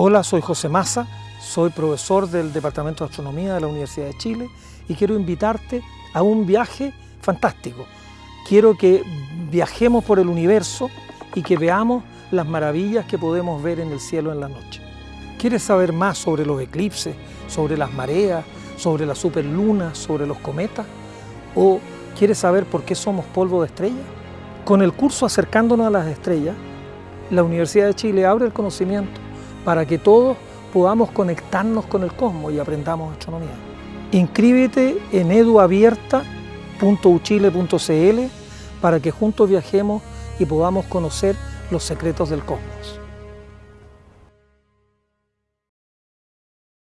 Hola, soy José Massa, soy profesor del Departamento de Astronomía de la Universidad de Chile y quiero invitarte a un viaje fantástico. Quiero que viajemos por el universo y que veamos las maravillas que podemos ver en el cielo en la noche. ¿Quieres saber más sobre los eclipses, sobre las mareas, sobre las superlunas, sobre los cometas? ¿O quieres saber por qué somos polvo de estrellas? Con el curso Acercándonos a las Estrellas, la Universidad de Chile abre el conocimiento para que todos podamos conectarnos con el cosmos y aprendamos astronomía. Inscríbete en eduabierta.uchile.cl para que juntos viajemos y podamos conocer los secretos del cosmos.